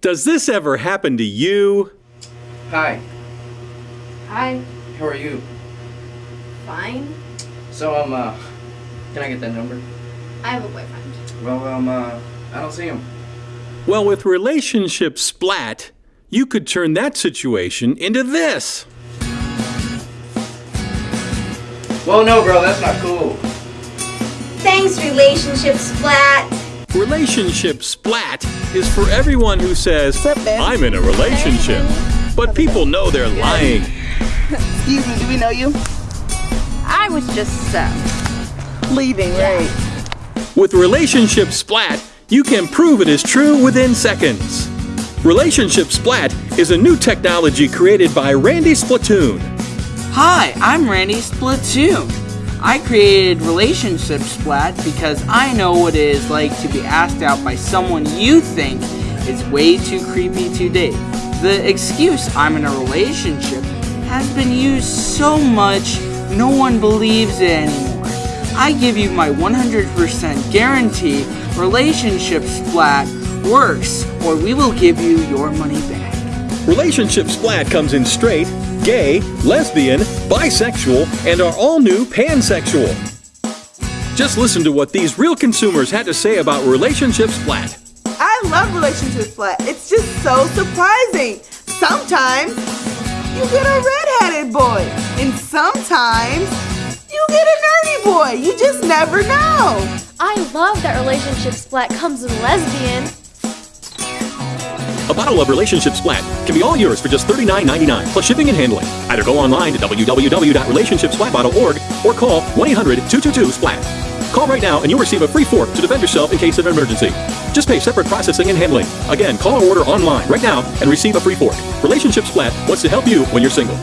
Does this ever happen to you? Hi, Hi. how are you? Fine. So, um, uh, can I get that number? I have a boyfriend. Well, um, uh, I don't see him. Well, with Relationship Splat, you could turn that situation into this. Well, no, bro, that's not cool. Thanks, relationship splat. Relationship Splat is for everyone who says, I'm in a relationship. But people know they're lying. Excuse me, do we know you? I was just uh, Leaving, right? With Relationship Splat, you can prove it is true within seconds. Relationship Splat is a new technology created by Randy Splatoon. Hi, I'm Randy Splatoon. I created Relationship Splat because I know what it is like to be asked out by someone you think is way too creepy to date. The excuse I'm in a relationship has been used so much no one believes it anymore. I give you my 100% guarantee Relationship Splat works or we will give you your money back. Relationship Splat comes in straight, gay, lesbian, bisexual, and our all new pansexual. Just listen to what these real consumers had to say about Relationship Splat. I love Relationship Splat. It's just so surprising. Sometimes you get a red-headed boy, and sometimes you get a nerdy boy. You just never know. I love that relationship Splat comes in lesbian. A bottle of Relationship Splat can be all yours for just $39.99 plus shipping and handling. Either go online to www.relationshipsplat.org or call 1-800-222-SPLAT. Call right now and you'll receive a free fork to defend yourself in case of an emergency. Just pay separate processing and handling. Again, call or order online right now and receive a free fork. Relationship Splat wants to help you when you're single.